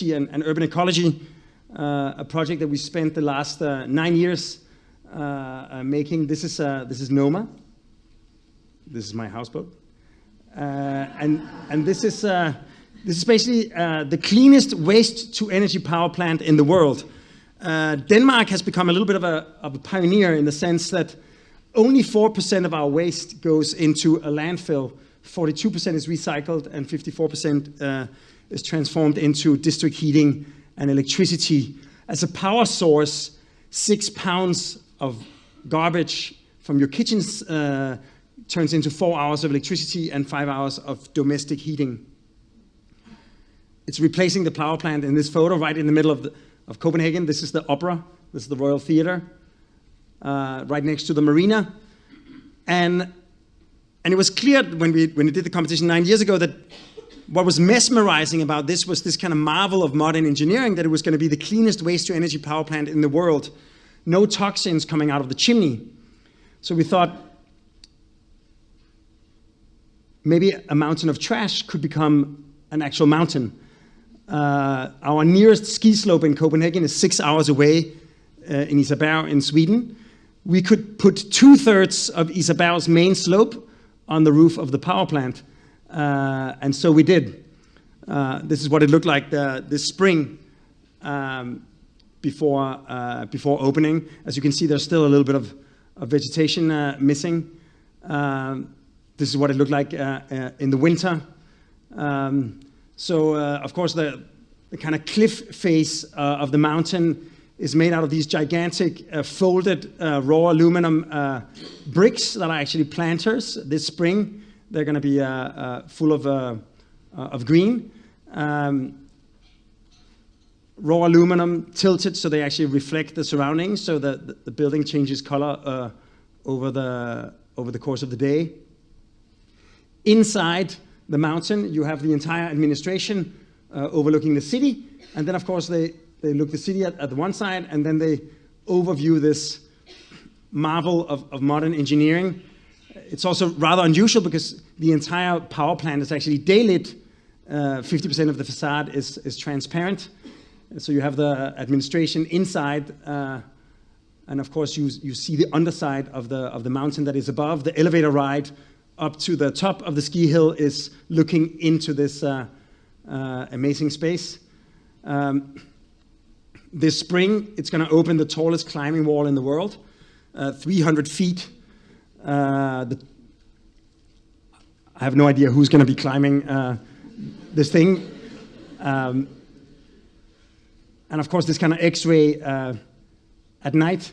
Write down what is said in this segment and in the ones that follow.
and, and urban ecology, uh, a project that we spent the last uh, nine years uh, uh making. This is, uh, this is Noma. This is my houseboat. And, and this is, this is basically the cleanest waste to energy power plant in the world. Denmark has become a little bit of a, of a pioneer in the sense that only 4% of our waste goes into a landfill, 42% is recycled, and 54% is transformed into district heating and electricity. As a power source, six pounds of garbage from your kitchens uh, turns into four hours of electricity and five hours of domestic heating. It's replacing the power plant in this photo right in the middle of, the, of Copenhagen. This is the opera, this is the Royal Theatre, uh, right next to the marina. And, and it was clear when we, when we did the competition nine years ago that what was mesmerizing about this was this kind of marvel of modern engineering that it was going to be the cleanest waste to energy power plant in the world. No toxins coming out of the chimney. So we thought maybe a mountain of trash could become an actual mountain. Uh, our nearest ski slope in Copenhagen is six hours away uh, in Isaberg in Sweden. We could put two thirds of Isaberg's main slope on the roof of the power plant. Uh, and so we did. Uh, this is what it looked like the, this spring um, before, uh, before opening. As you can see, there's still a little bit of, of vegetation uh, missing. Um, this is what it looked like uh, uh, in the winter. Um, so, of course, the, the kind of cliff face of the mountain is made out of these gigantic folded raw aluminum bricks that are actually planters this spring. They're going to be uh, uh, full of, uh, of green. Um, raw aluminum tilted so they actually reflect the surroundings so that the building changes color over, the, over the course of the day. Inside the mountain, you have the entire administration uh, overlooking the city. And then, of course, they, they look the city at, at the one side, and then they overview this marvel of, of modern engineering it's also rather unusual because the entire power plant is actually daylit. 50% uh, of the facade is, is transparent. So you have the administration inside, uh, and of course you, you see the underside of the, of the mountain that is above. The elevator ride up to the top of the ski hill is looking into this uh, uh amazing space. Um, this spring, it's going to open the tallest climbing wall in the world, uh, 300 feet uh, the, I have no idea who's going to be climbing uh, this thing. Um, and of course, this kind of X-ray uh, at night.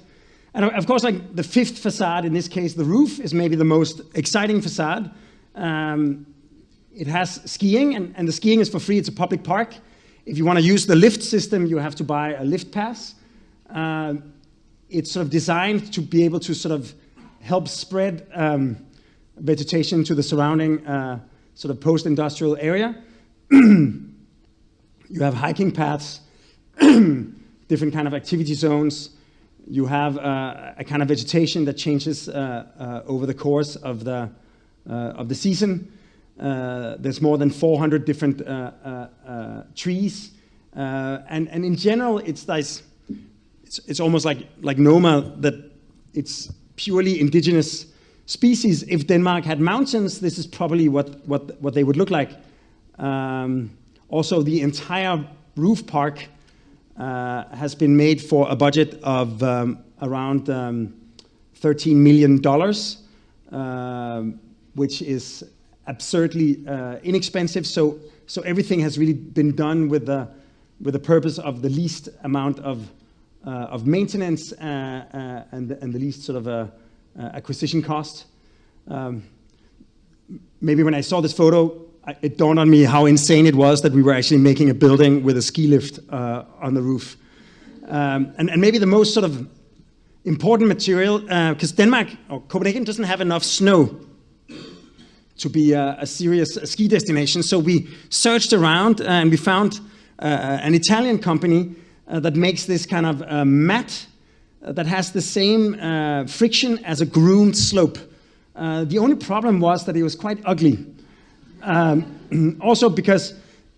And of course, like the fifth facade, in this case, the roof is maybe the most exciting facade. Um, it has skiing, and, and, the skiing is for free. It's a public park. If you want to use the lift system, you have to buy a lift pass. Uh, it's sort of designed to be able to sort of help spread um, vegetation to the surrounding uh, sort of post-industrial area. you have hiking paths, different kind of activity zones. You have uh, a kind of vegetation that changes uh, uh over the course of the, uh, of the season. Uh, there's more than 400 different trees. and, and in general, it's, nice. it's, it's almost like, like Noma that it's purely indigenous species. If Denmark had mountains, this is probably what, what, what they would look like. Um, also, the entire roof park uh, has been made for a budget of um, around um, $13 million, uh, which is absurdly uh, inexpensive. So, so everything has really been done with the, with the purpose of the least amount of of maintenance uh, uh, and, and the least sort of acquisition cost. Um, maybe when I saw this photo, it dawned on me how insane it was that we were actually making a building with a ski lift on the roof. Um, and, and, maybe the most sort of important material, because uh, Denmark or Copenhagen doesn't have enough snow to be a, serious ski destination. So we searched around and we found uh, an Italian company uh, that makes this kind of uh, mat uh, that has the same uh, friction as a groomed slope. Uh, the only problem was that it was quite ugly. Um, also because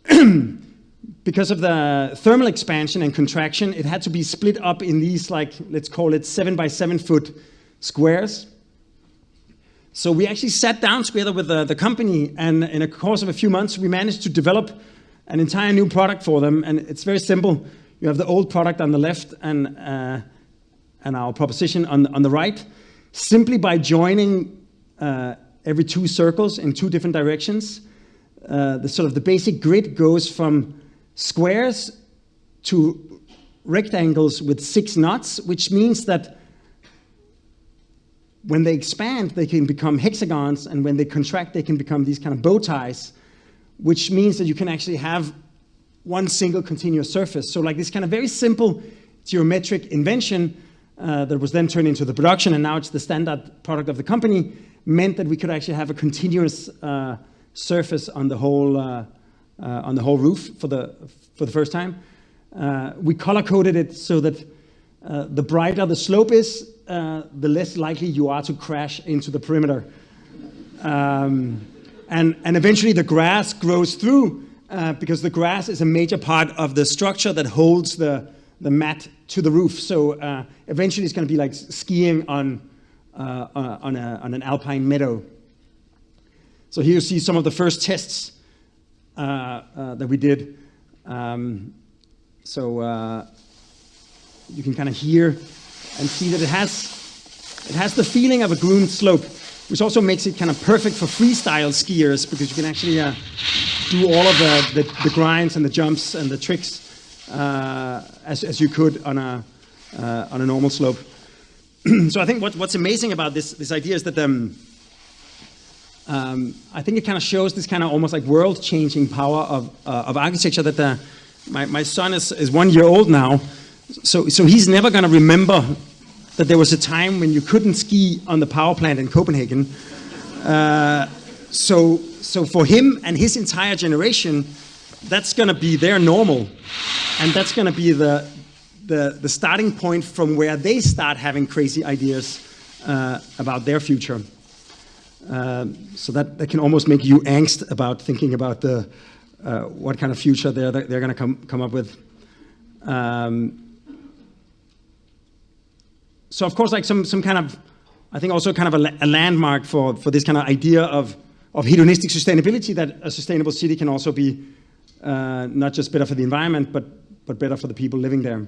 because of the thermal expansion and contraction, it had to be split up in these, like, let's call it seven by seven foot squares. So we actually sat down together with the, the company, and in a course of a few months, we managed to develop an entire new product for them. And it's very simple. You have the old product on the left and, uh, and our proposition on, on the right. Simply by joining uh, every two circles in two different directions, uh, the sort of the basic grid goes from squares to rectangles with six knots, which means that when they expand, they can become hexagons, and when they contract, they can become these kind of bow ties, which means that you can actually have one single continuous surface. So like this kind of very simple geometric invention uh, that was then turned into the production, and now it's the standard product of the company, meant that we could actually have a continuous uh, surface on the whole uh, uh on the whole roof for the for the first time. Uh, we color coded it so that uh, the brighter the slope is, the less likely you are to crash into the perimeter. Um, and, and eventually the grass grows through uh, because the grass is a major part of the structure that holds the, the mat to the roof. So uh, eventually it's going to be like skiing on, uh, uh, on, a, on, an alpine meadow. So here you see some of the first tests that we did. Um, so you can kind of hear and see that it has, it has the feeling of a groomed slope, which also makes it kind of perfect for freestyle skiers because you can actually uh, do all of the, the, the, grinds and the jumps and the tricks uh, as, as you could on a, uh, on a normal slope. so I think what, what's amazing about this, this idea is that um, um, I think it kind of shows this kind of almost like world-changing power of, uh, of architecture that the, my, my son is, is one year old now, so, so he's never going to remember that there was a time when you couldn't ski on the power plant in Copenhagen. Uh, so, so for him and his entire generation, that's going to be their normal. And that's going to be the, the, the, starting point from where they start having crazy ideas uh, about their future. Uh, so that, that can almost make you angst about thinking about the, uh, what kind of future they're, they're going to come, come up with. Um, so of course, like some, some kind of, I think also kind of a, a landmark for, for this kind of idea of, of hedonistic sustainability, that a sustainable city can also be uh, not just better for the environment, but, but better for the people living there.